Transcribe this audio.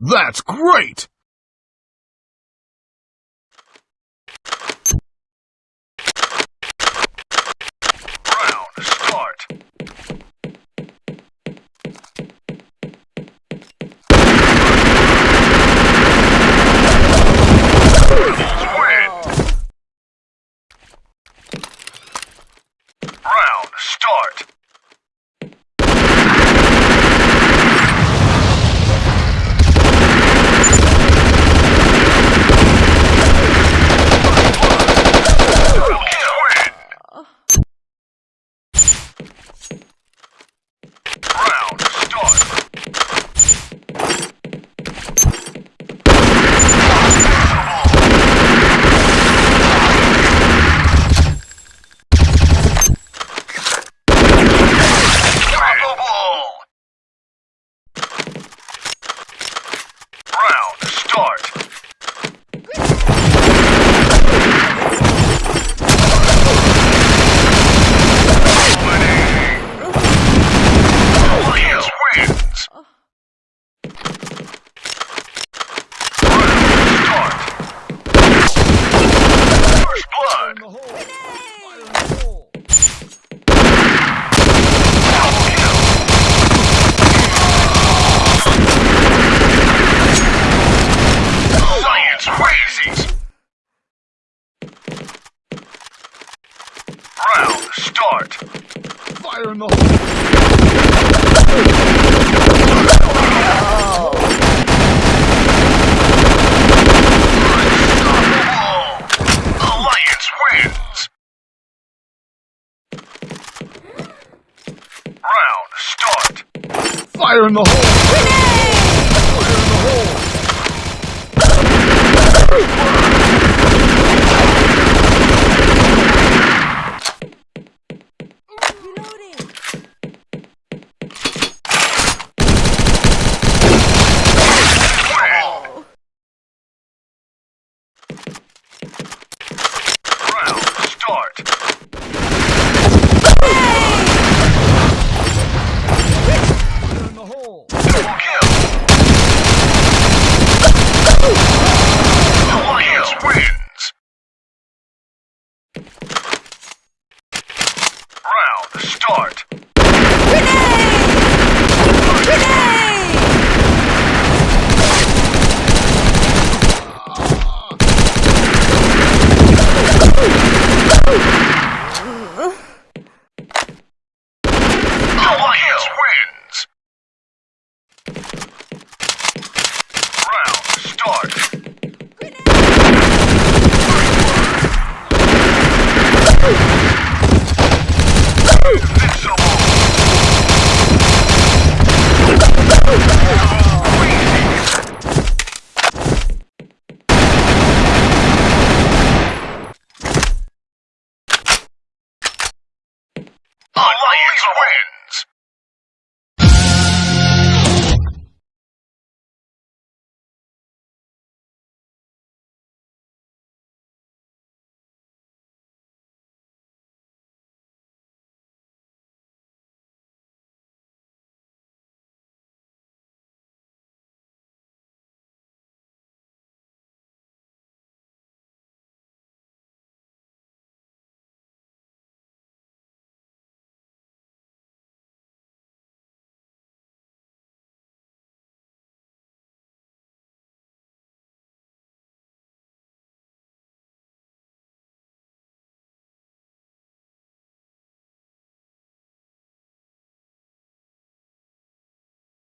That's great! heart. Fire in the Fire in the hole! Grenade! Fire in the hole!